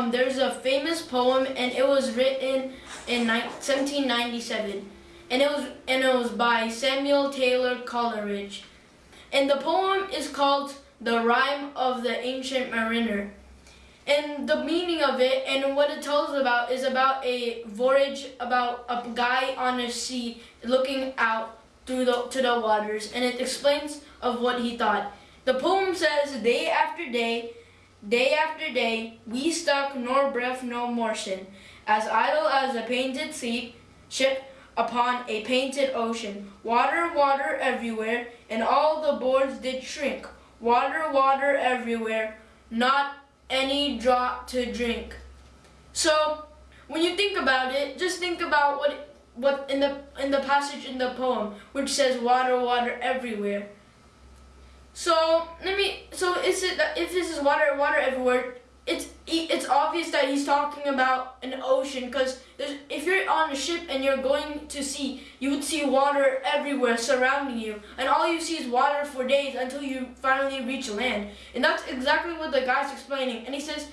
um, there's a famous poem, and it was written in 1797, and it was and it was by Samuel Taylor Coleridge, and the poem is called "The Rime of the Ancient Mariner." And the meaning of it and what it tells about is about a voyage about a guy on a sea looking out through the to the waters and it explains of what he thought. The poem says day after day, day after day, we stuck nor breath no motion, as idle as a painted sea ship upon a painted ocean. Water, water everywhere, and all the boards did shrink. Water, water everywhere, not any drop to drink. So when you think about it, just think about what what in the in the passage in the poem which says water, water everywhere. So let me. So is it if this is water, water everywhere? It's it's obvious that he's talking about an ocean because if you're on a ship and you're going to sea, you would see water everywhere surrounding you, and all you see is water for days until you finally reach land. And that's exactly what the guy's explaining. And he says,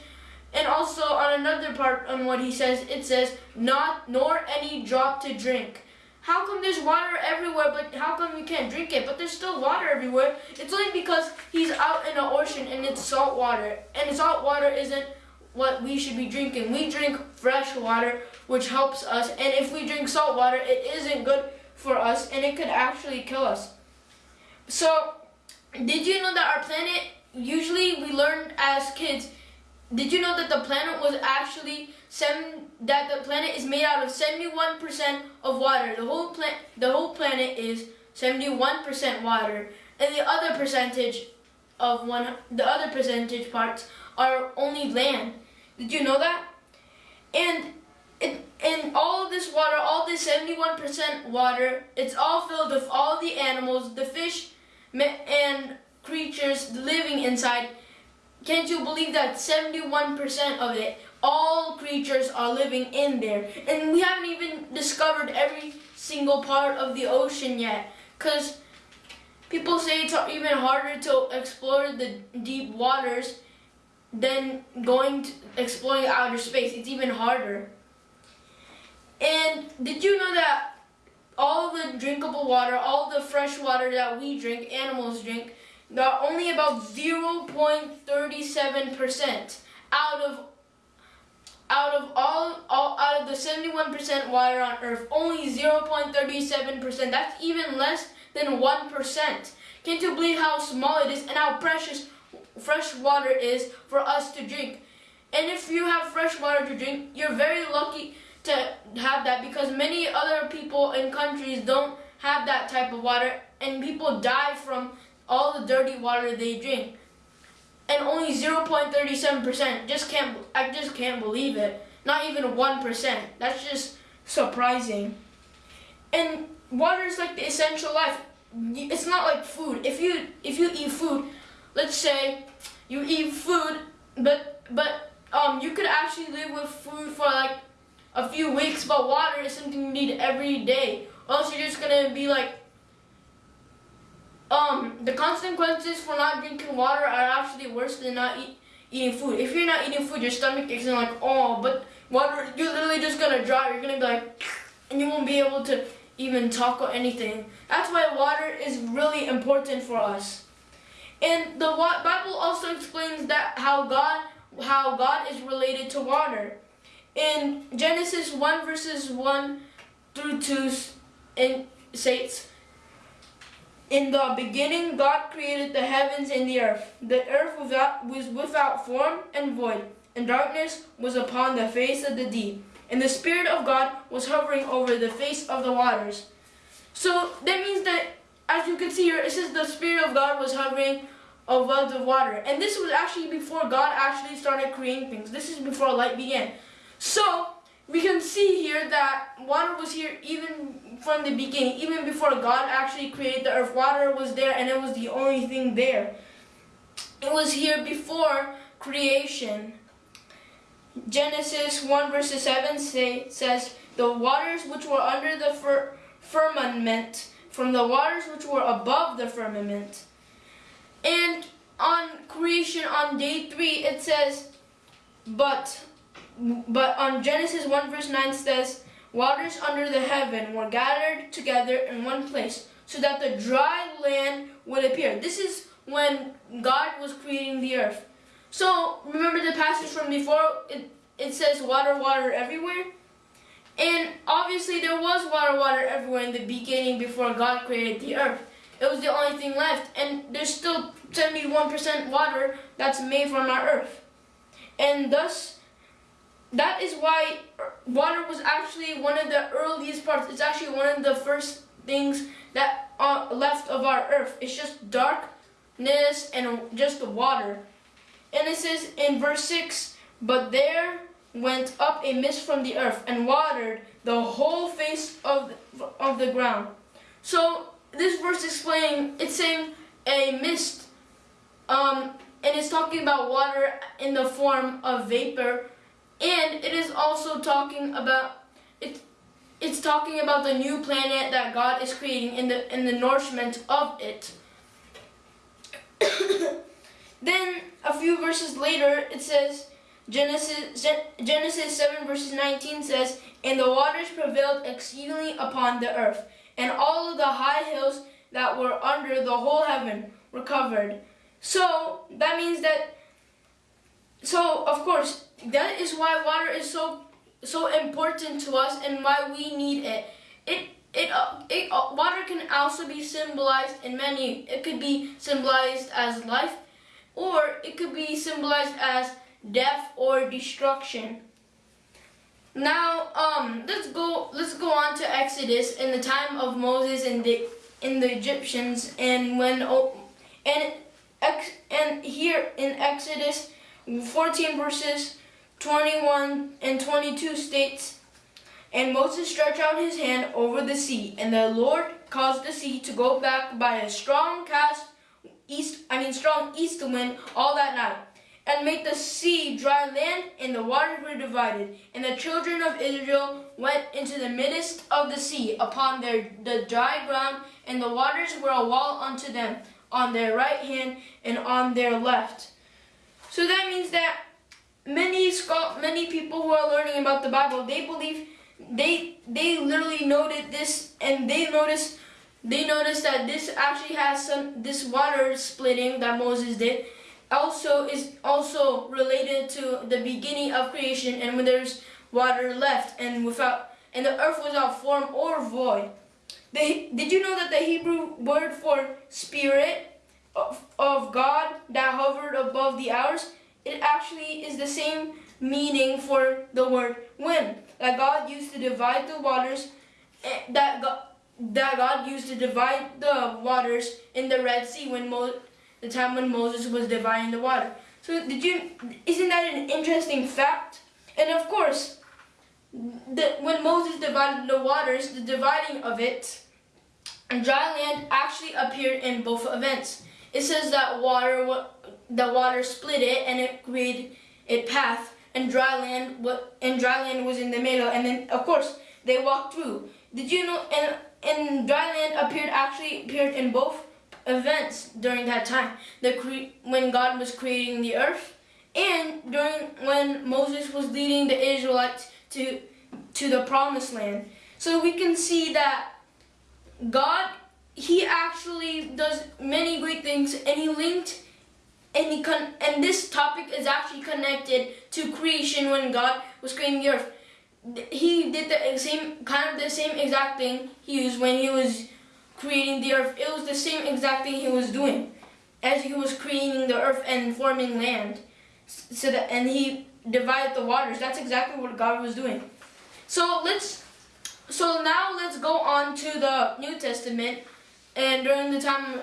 and also on another part on what he says, it says not nor any drop to drink. How come there's water everywhere, but how come you can't drink it? But there's still water everywhere. It's only because he's out in the ocean and it's salt water. And salt water isn't what we should be drinking. We drink fresh water, which helps us. And if we drink salt water, it isn't good for us and it could actually kill us. So, did you know that our planet, usually we learn as kids, did you know that the planet was actually that the planet is made out of 71% of water. The whole planet the whole planet is 71% water, and the other percentage of one the other percentage parts are only land. Did you know that? And in, in all this water, all this 71% water, it's all filled with all the animals, the fish, and creatures living inside. Can't you believe that 71% of it all creatures are living in there. And we haven't even discovered every single part of the ocean yet. Because people say it's even harder to explore the deep waters than going to exploring outer space. It's even harder. And did you know that all the drinkable water, all the fresh water that we drink, animals drink, are only about 0.37% out of out of all, all out of the 71% water on Earth, only 0.37%. That's even less than 1%. Can't you believe how small it is and how precious fresh water is for us to drink? And if you have fresh water to drink, you're very lucky to have that because many other people in countries don't have that type of water and people die from all the dirty water they drink and only 0.37%. Just can't I just can't believe it. Not even 1%. That's just surprising. And water is like the essential life. It's not like food. If you if you eat food, let's say you eat food, but but um you could actually live with food for like a few weeks, but water is something you need every day. Or else you're just gonna be like um, the consequences for not drinking water are actually worse than not eat, eating food. If you're not eating food, your stomach is like, oh, but water, you're literally just gonna dry. You're gonna be like, and you won't be able to even talk or anything. That's why water is really important for us. And the Bible also explains that how God, how God is related to water. In Genesis 1 verses 1 through 2, it states, in the beginning, God created the heavens and the earth. The earth without, was without form and void, and darkness was upon the face of the deep. And the Spirit of God was hovering over the face of the waters. So that means that, as you can see here, it says the Spirit of God was hovering above the water. And this was actually before God actually started creating things. This is before light began. So, we can see here that water was here even from the beginning, even before God actually created the earth. Water was there and it was the only thing there. It was here before creation. Genesis 1 verse 7 say, says, The waters which were under the fir firmament, from the waters which were above the firmament. And on creation on day 3 it says, But but on Genesis 1 verse 9 says, Waters under the heaven were gathered together in one place, so that the dry land would appear. This is when God was creating the earth. So remember the passage from before, it, it says water, water everywhere. And obviously there was water, water everywhere in the beginning before God created the earth. It was the only thing left. And there's still 71% water that's made from our earth. And thus, that is why water was actually one of the earliest parts. It's actually one of the first things that are left of our earth. It's just darkness and just the water. And it says in verse 6, But there went up a mist from the earth and watered the whole face of the, of the ground. So this verse is explaining, it's saying a mist, um, and it's talking about water in the form of vapor, and it is also talking about it. It's talking about the new planet that God is creating in the in the nourishment of it. then a few verses later, it says Genesis Genesis seven verses nineteen says, "And the waters prevailed exceedingly upon the earth." and all of the high hills that were under the whole heaven were covered. So that means that, so of course, that is why water is so so important to us and why we need it. It it, uh, it uh, water can also be symbolized in many. It could be symbolized as life, or it could be symbolized as death or destruction. Now, um, let's go. Let's go on to Exodus in the time of Moses and the in the Egyptians, and when oh, and and here in Exodus 14 verses 21 and 22 states, and Moses stretched out his hand over the sea, and the Lord caused the sea to go back by a strong cast east. I mean, strong east wind all that night and make the sea dry land, and the waters were divided. And the children of Israel went into the midst of the sea upon their the dry ground, and the waters were a wall unto them on their right hand and on their left. So that means that many many people who are learning about the Bible, they believe they they literally noted this and they noticed they noticed that this actually has some this water splitting that Moses did also is also related to the beginning of creation and when there's water left and without and the earth without form or void. The, did you know that the Hebrew word for spirit of, of God that hovered above the hours, it actually is the same meaning for the word wind that God used to divide the waters eh, that God, that God used to divide the waters in the Red Sea when Mo the time when Moses was dividing the water. So did you, isn't that an interesting fact? And of course, the, when Moses divided the waters, the dividing of it, and dry land actually appeared in both events. It says that water, the water split it and it created a path, and dry land, and dry land was in the middle, and then of course they walked through. Did you know? And and dry land appeared actually appeared in both events during that time. The when God was creating the earth and during when Moses was leading the Israelites to to the promised land. So we can see that God he actually does many great things and he linked and he con and this topic is actually connected to creation when God was creating the earth. He did the same kind of the same exact thing he used when he was creating the earth. It was the same exact thing he was doing as he was creating the earth and forming land. So that and he divided the waters. That's exactly what God was doing. So let's so now let's go on to the New Testament and during the time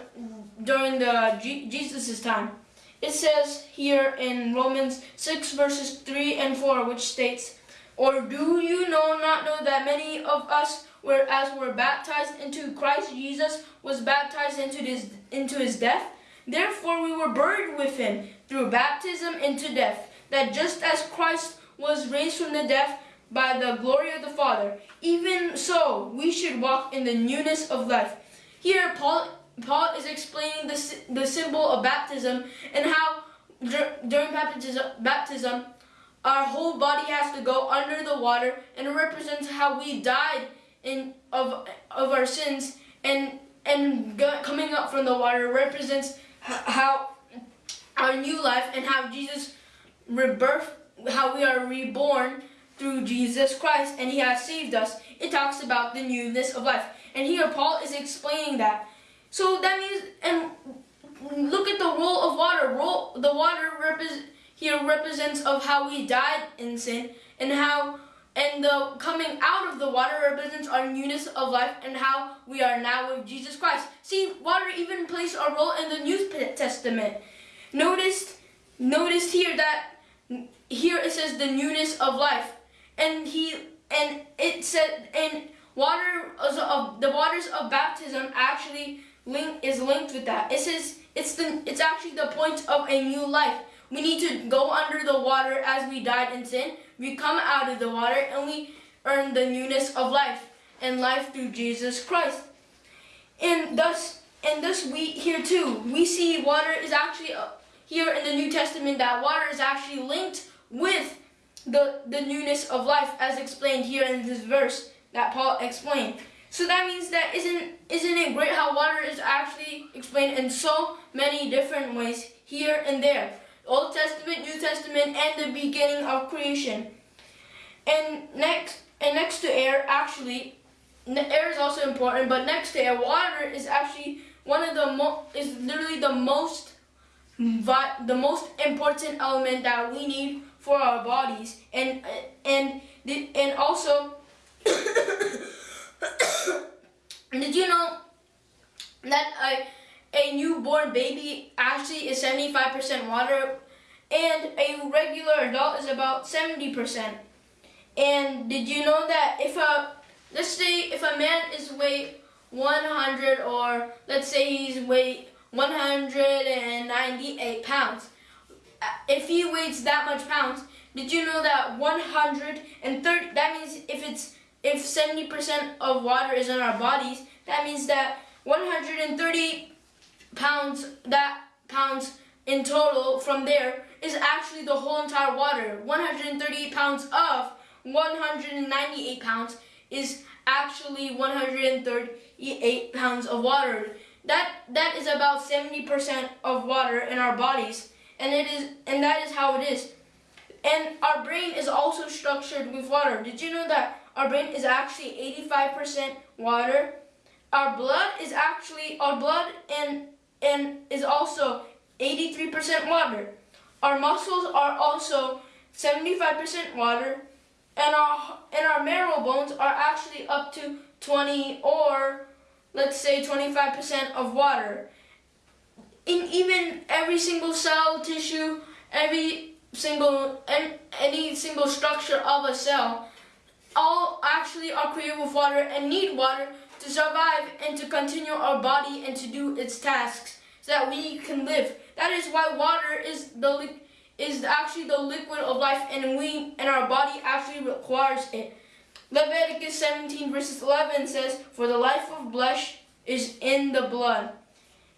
during the G Jesus's time. It says here in Romans 6 verses 3 and 4 which states, Or do you know not know that many of us whereas were baptized into Christ Jesus was baptized into his, into his death. Therefore we were buried with him through baptism into death, that just as Christ was raised from the death by the glory of the Father, even so we should walk in the newness of life. Here Paul, Paul is explaining the, the symbol of baptism and how during baptism, baptism our whole body has to go under the water, and it represents how we died in of of our sins, and and coming up from the water represents how our new life and how Jesus rebirth, how we are reborn through Jesus Christ, and He has saved us. It talks about the newness of life, and here Paul is explaining that. So that means, and look at the role of water. Role, the water represents here represents of how we died in sin and how and the coming out of the water represents our newness of life and how we are now with Jesus Christ. See, water even plays a role in the New Testament. Notice, notice here that here it says the newness of life, and he and it said and water of the waters of baptism actually link is linked with that. It says it's the it's actually the point of a new life. We need to go under the water as we died in sin. We come out of the water and we earn the newness of life and life through Jesus Christ. And thus, and thus we here too, we see water is actually uh, here in the New Testament that water is actually linked with the, the newness of life as explained here in this verse that Paul explained. So that means that isn't isn't it great how water is actually explained in so many different ways here and there. Old Testament, New Testament, and the beginning of creation. And next, and next to air, actually, air is also important, but next to air, water is actually one of the mo is literally the most the most important element that we need for our bodies, and and and also. did you know that a, a newborn baby actually is 75% water and a regular adult is about 70%. And did you know that if a, let's say if a man is weight 100 or let's say he's weight 198 pounds, uh, if he weighs that much pounds, did you know that 130, that means if it's, if 70% of water is in our bodies, that means that 130 pounds that pounds in total from there is actually the whole entire water. 138 pounds of 198 pounds is actually 138 pounds of water. That that is about 70% of water in our bodies and it is and that is how it is. And our brain is also structured with water. Did you know that our brain is actually 85% water? Our blood is actually our blood and and is also 83% water. Our muscles are also 75% water and our and our marrow bones are actually up to 20 or let's say 25% of water. In even every single cell, tissue, every single and any single structure of a cell all actually are created with water and need water to survive and to continue our body and to do its tasks so that we can live. That is why water is the is actually the liquid of life and we and our body actually requires it. Leviticus 17 verses 11 says, For the life of flesh is in the blood.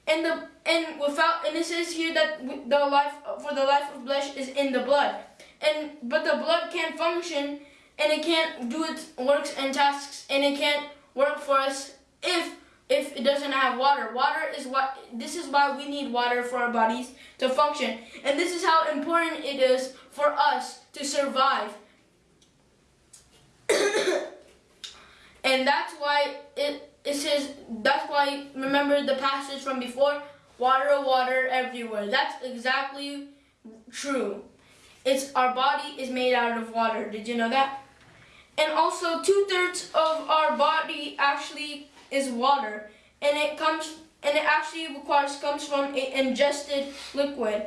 And the and without and it says here that the life for the life of flesh is in the blood. And but the blood can't function and it can't do its works and tasks and it can't work for us if if it doesn't have water. Water is what this is why we need water for our bodies to function. And this is how important it is for us to survive. and that's why it it says that's why remember the passage from before water water everywhere. That's exactly true. It's our body is made out of water. Did you know that? And also two-thirds of our body actually is water. And it comes and it actually requires comes from ingested liquid.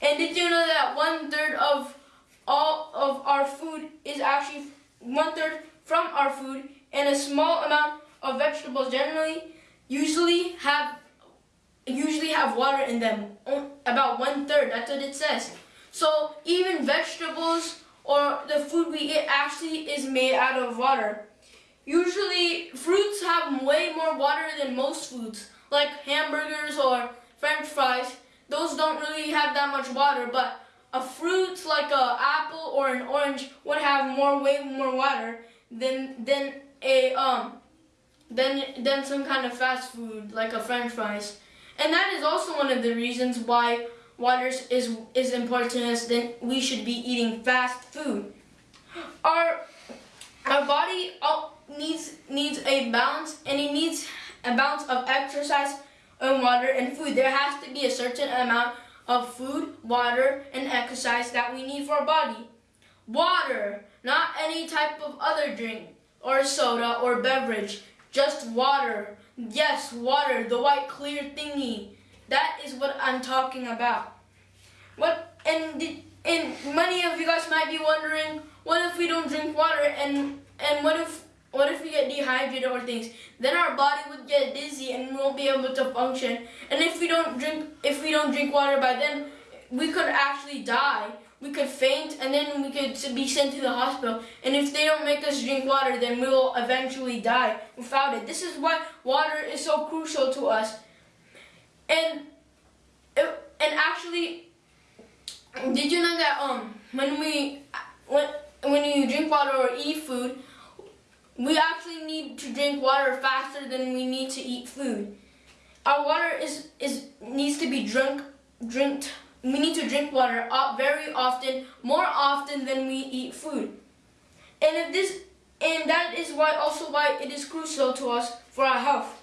And did you know that one third of all of our food is actually one third from our food and a small amount of vegetables generally usually have usually have water in them about one third that's what it says so even vegetables or the food we eat actually is made out of water. Usually fruits have way more water than most foods, like hamburgers or french fries. Those don't really have that much water, but a fruit like a apple or an orange would have more way more water than than a um than than some kind of fast food like a French fries. And that is also one of the reasons why water is is important to us. Then we should be eating fast food. Our our body oh, needs needs a balance, and it needs a balance of exercise and water and food. There has to be a certain amount of food, water, and exercise that we need for our body. Water, not any type of other drink or soda or beverage, just water. Yes, water, the white clear thingy. That is what I'm talking about. What and and many of you guys might be wondering, what if we don't drink water and and what if what if we get dehydrated or things? Then our body would get dizzy and we won't be able to function. And if we don't drink if we don't drink water by then, we could actually die. We could faint and then we could be sent to the hospital. And if they don't make us drink water, then we will eventually die without it. This is why water is so crucial to us. And and actually, did you know that um when we when when you drink water or eat food, we actually need to drink water faster than we need to eat food. Our water is, is needs to be drunk, drinked. We need to drink water very often, more often than we eat food. And if this, and that is why also why it is crucial to us for our health.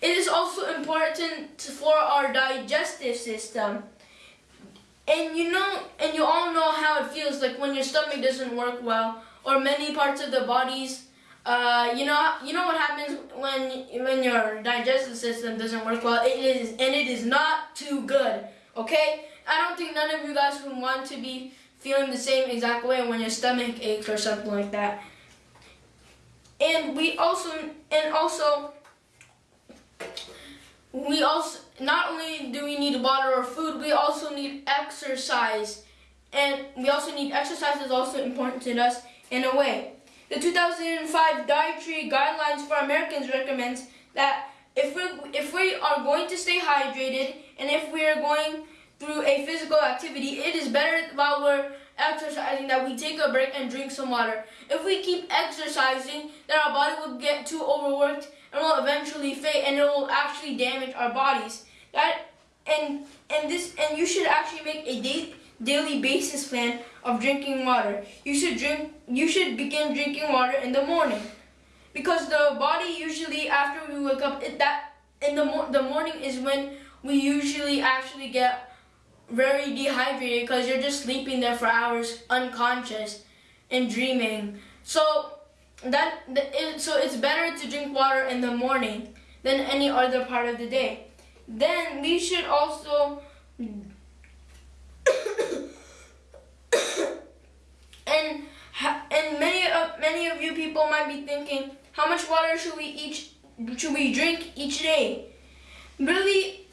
It is also important for our digestive system. And you know, and you all know how it feels like when your stomach doesn't work well, or many parts of the bodies uh, you know, you know what happens when when your digestive system doesn't work well. It is, and it is not too good. Okay, I don't think none of you guys would want to be feeling the same exact way when your stomach aches or something like that. And we also, and also, we also not only do we need water or food, we also need exercise, and we also need exercise is also important to us in a way. The 2005 Dietary Guidelines for Americans recommends that if we, if we are going to stay hydrated and if we are going through a physical activity, it is better while we're exercising that we take a break and drink some water. If we keep exercising, then our body will get too overworked and will eventually fade and it will actually damage our bodies. That and and this and you should actually make a date daily basis plan of drinking water. You should drink you should begin drinking water in the morning. Because the body usually after we wake up it, that in the the morning is when we usually actually get very dehydrated because you're just sleeping there for hours unconscious and dreaming. So that it, so it's better to drink water in the morning than any other part of the day. Then we should also and and many of many of you people might be thinking, how much water should we each should we drink each day? Really,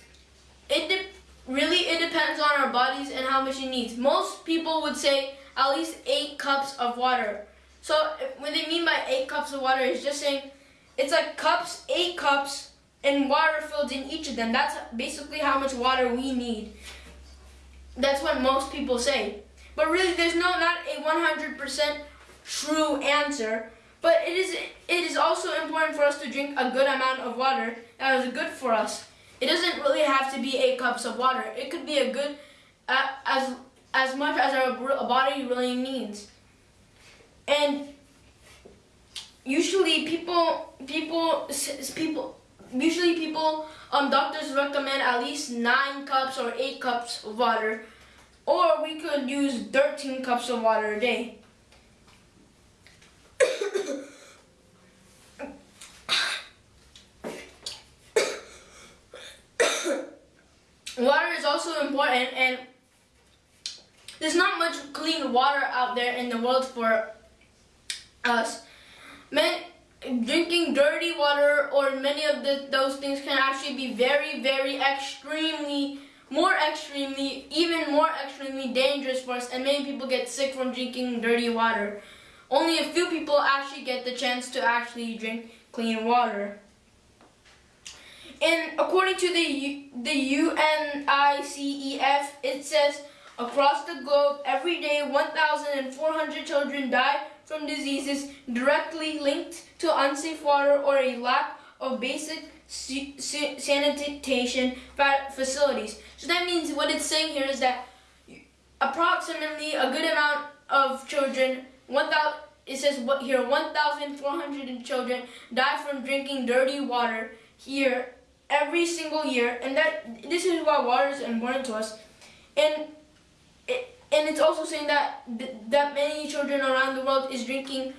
it really it depends on our bodies and how much it needs. Most people would say at least eight cups of water. So what they mean by eight cups of water is just saying it's like cups, eight cups, and water filled in each of them. That's basically how much water we need. That's what most people say. But really, there's no not a 100% true answer. But it is it is also important for us to drink a good amount of water that is good for us. It doesn't really have to be eight cups of water. It could be a good uh, as as much as our body really needs. And usually people people people usually people um doctors recommend at least nine cups or eight cups of water or we could use 13 cups of water a day. water is also important and there's not much clean water out there in the world for us. Man, drinking dirty water or many of the, those things can actually be very, very extremely more extremely, even more extremely dangerous for us and many people get sick from drinking dirty water. Only a few people actually get the chance to actually drink clean water. And according to the, the UNICEF, it says Across the globe, every day 1,400 children die from diseases directly linked to unsafe water or a lack of basic sanitation facilities. So that means what it's saying here is that approximately a good amount of children, 1,000 it says what here 1,400 children die from drinking dirty water here every single year, and that this is why water is important to us, and it, and it's also saying that that many children around the world is drinking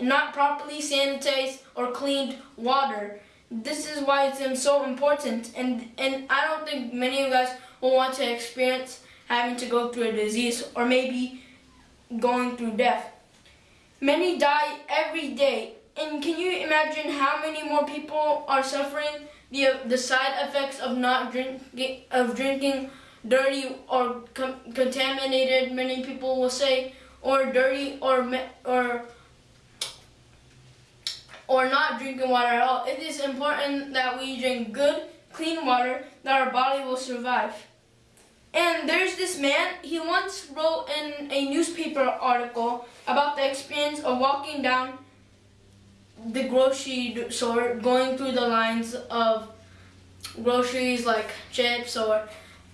not properly sanitized or cleaned water. This is why it's so important, and and I don't think many of us will want to experience having to go through a disease or maybe going through death. Many die every day. And can you imagine how many more people are suffering the, the side effects of not drinking, of drinking dirty or contaminated, many people will say, or dirty or, or, or not drinking water at all. It is important that we drink good, clean water that our body will survive. And there's this man, he once wrote in a newspaper article about the experience of walking down the grocery store, going through the lines of groceries like chips or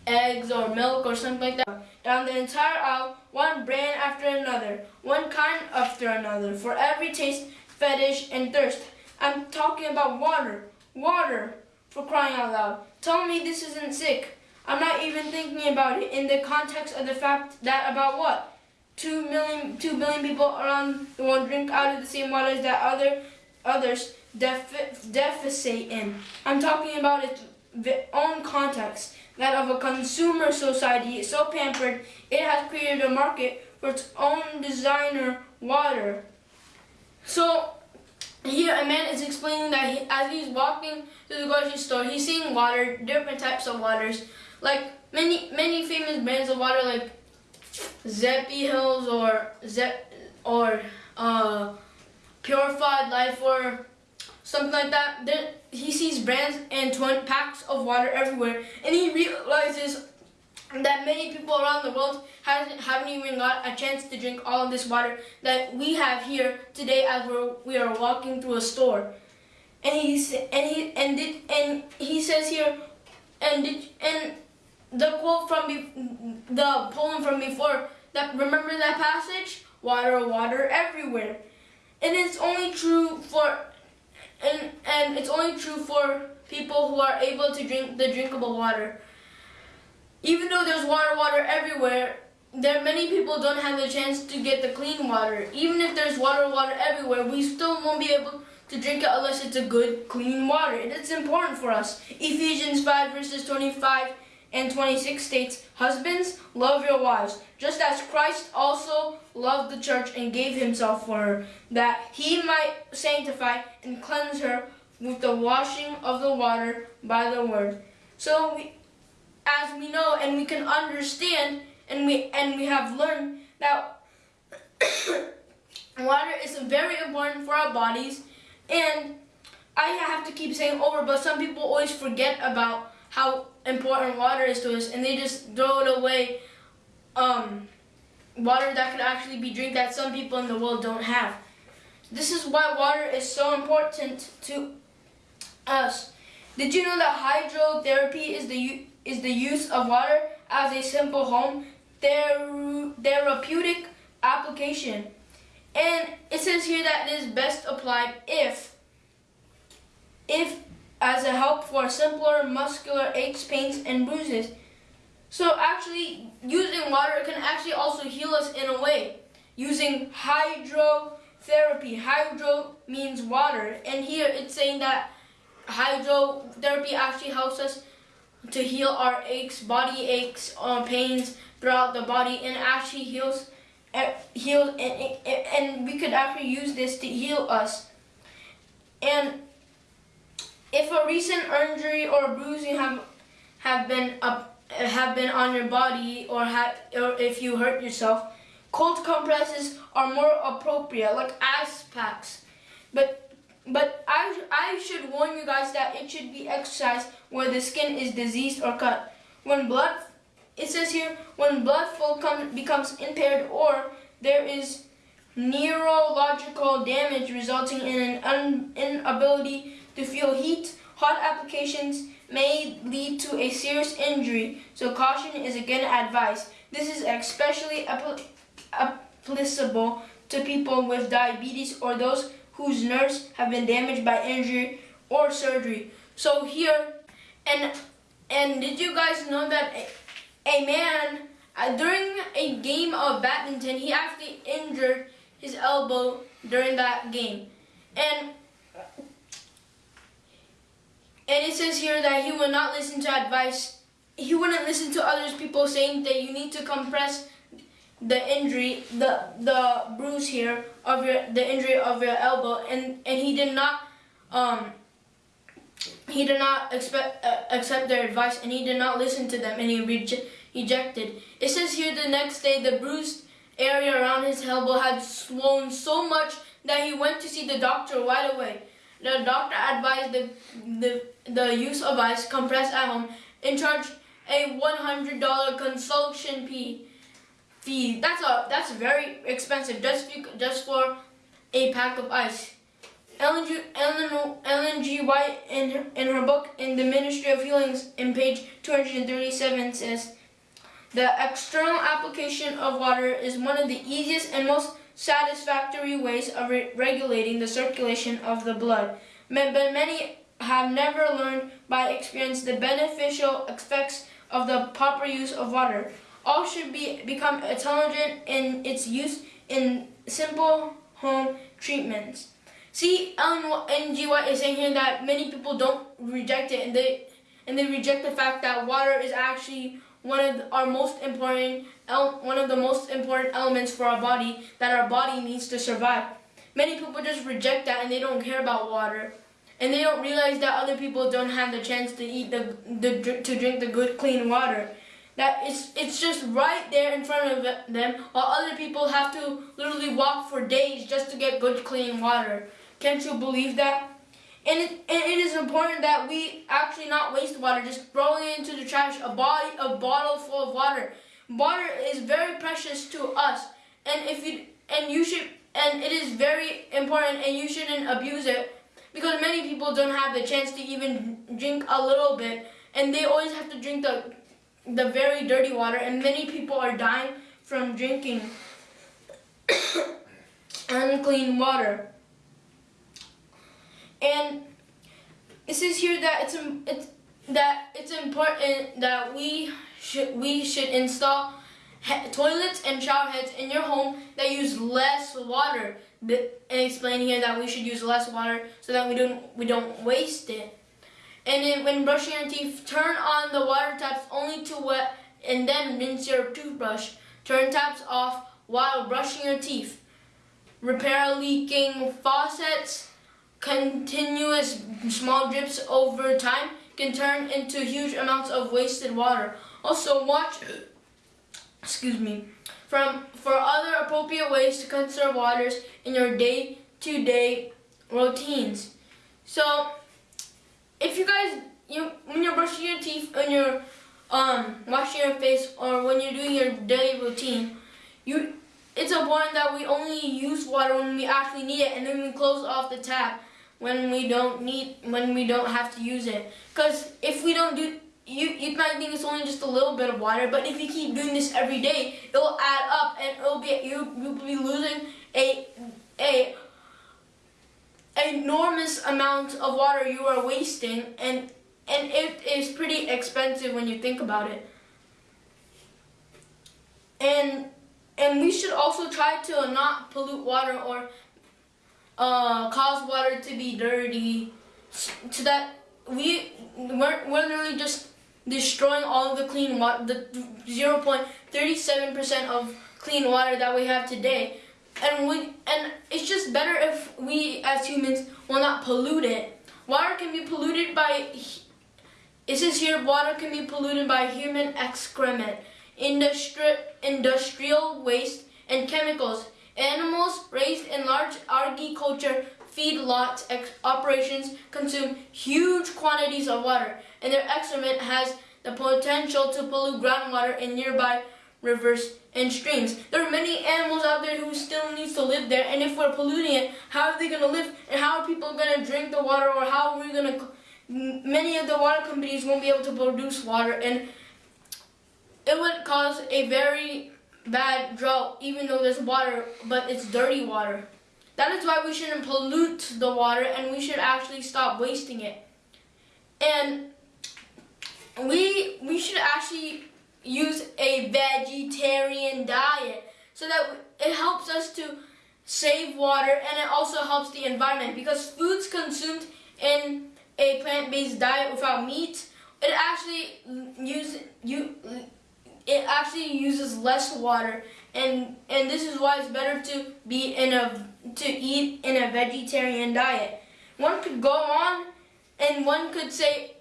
eggs or milk or something like that. Down the entire aisle, one brand after another, one kind after another, for every taste, fetish, and thirst. I'm talking about water, water, for crying out loud. Tell me this isn't sick. I'm not even thinking about it in the context of the fact that about what? Two million, two billion people around the world drink out of the same waters that other others defi deficit in. I'm talking about its own context, that of a consumer society so pampered it has created a market for its own designer water. So here a man is explaining that he, as he's walking to the grocery store, he's seeing water, different types of waters, like many many famous brands of water like Zephyrhills or Zep or uh, Purified Life or something like that. There, he sees brands and 20 packs of water everywhere and he realizes that many people around the world haven't, haven't even got a chance to drink all of this water that we have here today as we're, we are walking through a store. And he's and he and did and he says here and did and the quote from be, the poem from before that remember that passage water water everywhere and it's only true for and it's only true for people who are able to drink the drinkable water. Even though there's water water everywhere there many people don't have the chance to get the clean water. Even if there's water water everywhere we still won't be able to drink it unless it's a good clean water. And it's important for us. Ephesians 5 verses 25 and 26 states, Husbands, love your wives, just as Christ also loved the church and gave himself for her, that he might sanctify and cleanse her with the washing of the water by the word. So we, as we know and we can understand and we and we have learned that water is very important for our bodies and I have to keep saying over but some people always forget about how important water is to us, and they just throw it away. Um, water that could actually be drink that some people in the world don't have. This is why water is so important to us. Did you know that hydrotherapy is the is the use of water as a simple home ther therapeutic application? And it says here that it is best applied if if as a help for simpler muscular aches, pains, and bruises. So actually, using water can actually also heal us in a way. Using hydrotherapy. Hydro means water. And here it's saying that hydrotherapy actually helps us to heal our aches, body aches, uh, pains throughout the body, and actually heals, heals, and, and we could actually use this to heal us. And if a recent injury or bruising have have been up have been on your body or have or if you hurt yourself, cold compresses are more appropriate, like ice packs. But but I I should warn you guys that it should be exercised where the skin is diseased or cut. When blood it says here when blood flow come, becomes impaired or there is neurological damage resulting in an inability to feel heat, hot applications may lead to a serious injury, so caution is again advised. This is especially applicable to people with diabetes or those whose nerves have been damaged by injury or surgery. So here, and and did you guys know that a, a man uh, during a game of badminton, he actually injured his elbow during that game, and and it says here that he will not listen to advice. He wouldn't listen to others people saying that you need to compress the injury, the the bruise here of your the injury of your elbow, and and he did not um he did not expect uh, accept their advice, and he did not listen to them, and he rejected. It says here the next day the bruised area around his elbow had swollen so much that he went to see the doctor right away. The doctor advised the the the use of ice compressed at home and charged a $100 consultation fee fee. That's a that's very expensive just just for a pack of ice. Ellen G, Ellen, Ellen G. White in her, in her book in the Ministry of Healings in page 237 says the external application of water is one of the easiest and most satisfactory ways of re regulating the circulation of the blood. But many have never learned by experience the beneficial effects of the proper use of water all should be become intelligent in its use in simple home treatments. See, Ellen. White is saying here that many people don't reject it, and they and they reject the fact that water is actually one of our most important one of the most important elements for our body that our body needs to survive. Many people just reject that and they don't care about water. And they don't realize that other people don't have the chance to eat the, the to drink the good clean water that it's it's just right there in front of them while other people have to literally walk for days just to get good clean water. Can't you believe that? And it, and it is important that we actually not waste water just throwing it into the trash a body a bottle full of water. Water is very precious to us and if you and you should and it is very important and you shouldn't abuse it because many people don't have the chance to even drink a little bit and they always have to drink the the very dirty water and many people are dying from drinking unclean water. And it says here that it's, it's that it's important that we should we should install toilets and shower heads in your home that use less water. And explain here that we should use less water so that we don't we don't waste it. And then when brushing your teeth, turn on the water taps only to wet and then rinse your toothbrush. Turn taps off while brushing your teeth. Repair leaking faucets. Continuous small drips over time can turn into huge amounts of wasted water. Also watch, excuse me, from for other appropriate ways to conserve waters in your day-to-day -day routines. So if you guys, you when you're brushing your teeth, and you're um, washing your face, or when you're doing your daily routine, you it's important that we only use water when we actually need it, and then we close off the tap when we don't need when we don't have to use it. Because if we don't do you you might think it's only just a little bit of water, but if you keep doing this every day, it will add up, and it'll be you you'll be losing a a enormous amount of water you are wasting and and it is pretty expensive when you think about it. And and we should also try to not pollute water or uh, cause water to be dirty so that we we're, we're literally just destroying all of the clean water, the 0.37% of clean water that we have today and we and it's just better if we as humans will not pollute it. Water can be polluted by it says here water can be polluted by human excrement, industri industrial waste, and chemicals. Animals raised in large agriculture feedlot operations consume huge quantities of water, and their excrement has the potential to pollute groundwater in nearby rivers and streams. There are many animals out there who still needs to live there, and if we're polluting it, how are they going to live? And how are people going to drink the water, or how are we going to? Many of the water companies won't be able to produce water, and it would cause a very bad drought, even though there's water, but it's dirty water. That is why we shouldn't pollute the water, and we should actually stop wasting it. And we we should actually use a vegetarian diet so that it helps us to save water and it also helps the environment. Because foods consumed in a plant-based diet without meat it actually use you it actually uses less water. And and this is why it's better to be in a to eat in a vegetarian diet. One could go on and one could say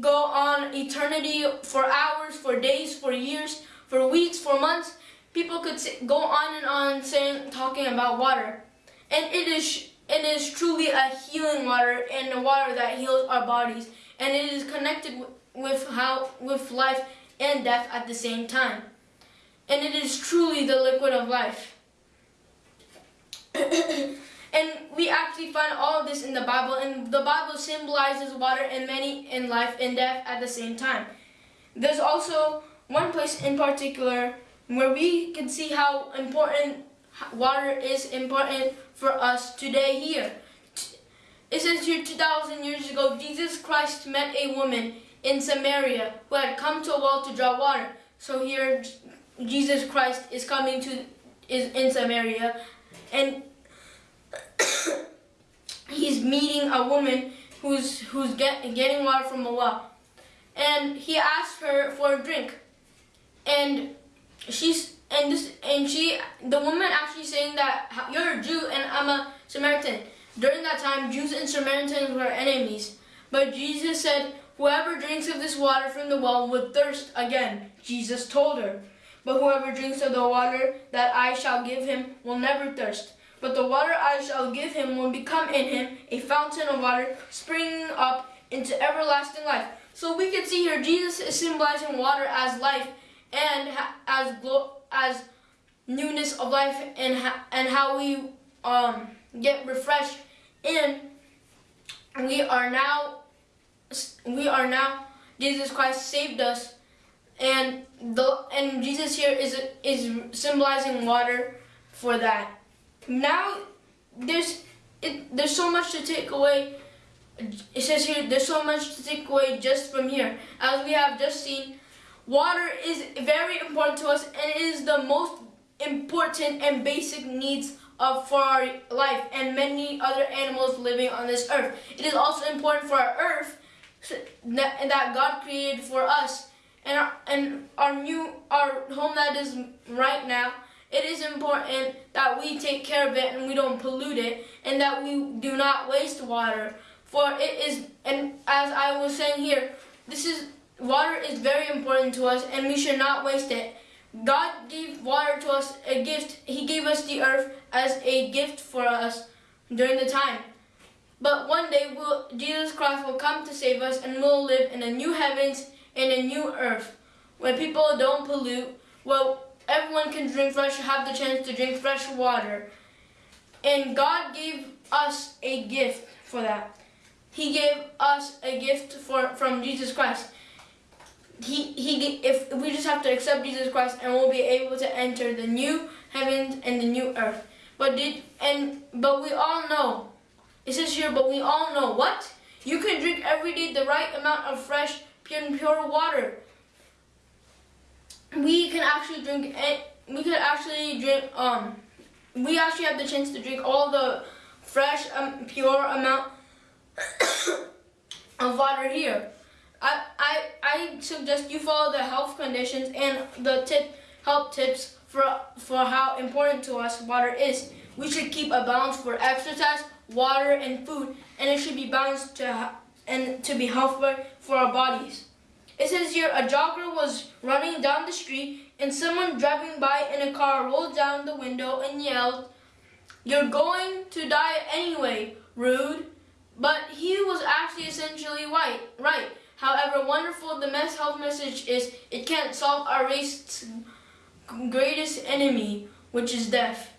go on eternity for hours, for days, for years, for weeks, for months. People could go on and on saying, talking about water. And it is, it is truly a healing water and a water that heals our bodies. And it is connected with, how, with life and death at the same time. And it is truly the liquid of life. And we find all of this in the Bible, and the Bible symbolizes water and many in life and death at the same time. There's also one place in particular where we can see how important water is important for us today here. It says here 2,000 years ago, Jesus Christ met a woman in Samaria who had come to a well to draw water. So here, Jesus Christ is coming to is in Samaria, and he's meeting a woman who's who's get, getting water from a well, and he asks her for a drink, and she's and this and she the woman actually saying that you're a Jew and I'm a Samaritan. During that time, Jews and Samaritans were enemies, but Jesus said, "Whoever drinks of this water from the well would thirst again." Jesus told her. But whoever drinks of the water that I shall give him will never thirst. But the water I shall give him will become in him a fountain of water springing up into everlasting life. So we can see here Jesus is symbolizing water as life and as as newness of life and and how we um, get refreshed and we are now we are now Jesus Christ saved us and the and Jesus here is is symbolizing water for that now there's it, there's so much to take away. It says here there's so much to take away just from here. As we have just seen, water is very important to us and it is the most important and basic needs of for our life and many other animals living on this earth. It is also important for our earth that, that God created for us and our, and our new our home that is right now it is important that we take care of it and we don't pollute it and that we do not waste water. For it is, and as I was saying here, this is, water is very important to us and we should not waste it. God gave water to us a gift. He gave us the earth as a gift for us during the time. But one day we'll, Jesus Christ will come to save us and we'll live in a new heavens and a new earth where people don't pollute, well, everyone can drink fresh, have the chance to drink fresh water. And God gave us a gift for that. He gave us a gift for from Jesus Christ. He he if we just have to accept Jesus Christ and we'll be able to enter the new heavens and the new earth. But did and but we all know. It says here, but we all know what? You can drink every day the right amount of fresh, pure, pure water we can actually drink it. we could actually drink um we actually have the chance to drink all the fresh um, pure amount of water here. I, I I suggest you follow the health conditions and the tip health tips for for how important to us water is. We should keep a balance for exercise water and food and it should be balanced to and to be healthy for our bodies it says here, a jogger was running down the street and someone driving by in a car rolled down the window and yelled, You're going to die anyway, rude. But he was actually essentially white, right. However wonderful the men's health message is, it can't solve our race's greatest enemy, which is death.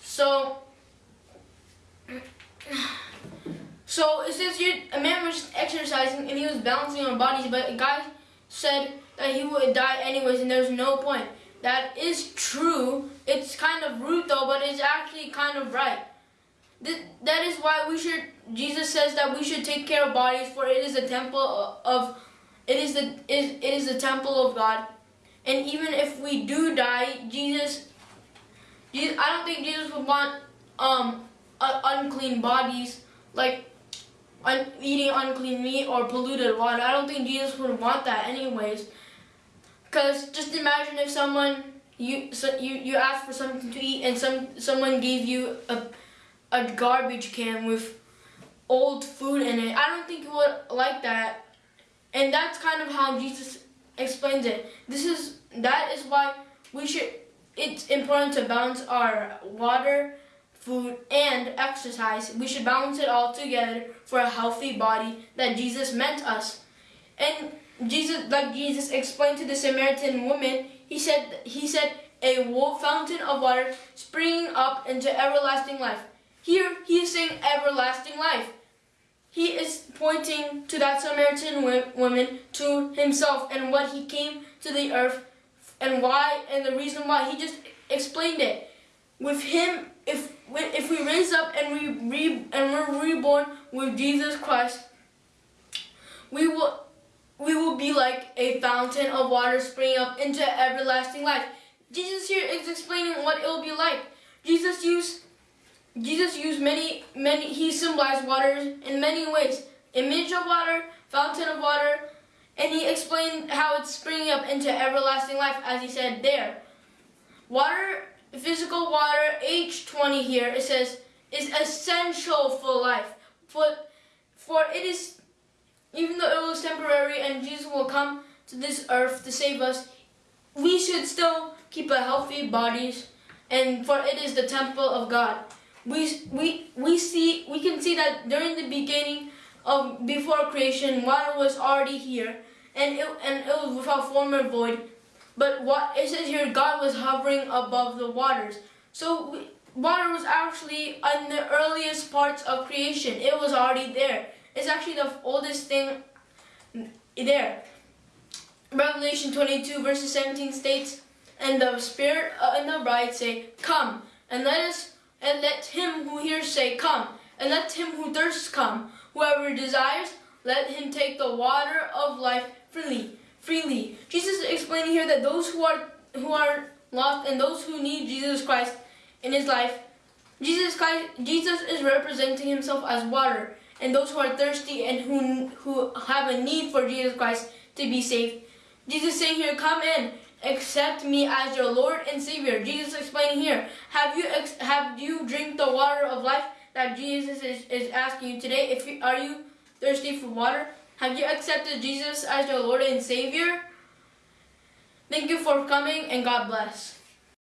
So, so it says here a man was exercising and he was balancing on bodies, but a guy said that he would die anyways, and there's no point. That is true. It's kind of rude though, but it's actually kind of right. That is why we should. Jesus says that we should take care of bodies, for it is a temple of, it is the it is the temple of God, and even if we do die, Jesus, Jesus I don't think Jesus would want um unclean bodies like un, eating unclean meat or polluted water. I don't think Jesus would want that anyways. Cause just imagine if someone you so you you ask for something to eat and some someone gave you a a garbage can with old food in it. I don't think you would like that. And that's kind of how Jesus explains it. This is that is why we should it's important to balance our water, food, and exercise. We should balance it all together for a healthy body that Jesus meant us. And Jesus like Jesus explained to the Samaritan woman, he said he said a fountain of water springing up into everlasting life. Here, he is saying everlasting life. He is pointing to that Samaritan woman, to himself, and what he came to the earth, and why, and the reason why. He just explained it. With him, if if we raise up and we re, and we're reborn with Jesus Christ, we will we will be like a fountain of water springing up into everlasting life. Jesus here is explaining what it will be like. Jesus used Jesus used many, many, he symbolized water in many ways. Image of water, fountain of water, and he explained how it's springing up into everlasting life, as he said there. Water, physical water, H2O here, it says, is essential for life. For, for it is, even though it was temporary and Jesus will come to this earth to save us, we should still keep a healthy bodies, and for it is the temple of God we, we, we, see, we can see that during the beginning of before creation, water was already here, and it, and it was without form or void. But what it says here, God was hovering above the waters. So water was actually in the earliest parts of creation. It was already there. It's actually the oldest thing there. Revelation 22 verses 17 states, And the Spirit uh, and the bride say, Come, and let us and let him who hears say, Come, and let him who thirsts come. Whoever desires, let him take the water of life freely. Freely. Jesus is explaining here that those who are who are lost and those who need Jesus Christ in his life, Jesus Christ, Jesus is representing himself as water, and those who are thirsty and who who have a need for Jesus Christ to be saved. Jesus saying here, come in accept me as your Lord and Savior. Jesus explaining here, have you have you drink the water of life that Jesus is, is asking you today? If you, are you thirsty for water? Have you accepted Jesus as your Lord and Savior? Thank you for coming and God bless.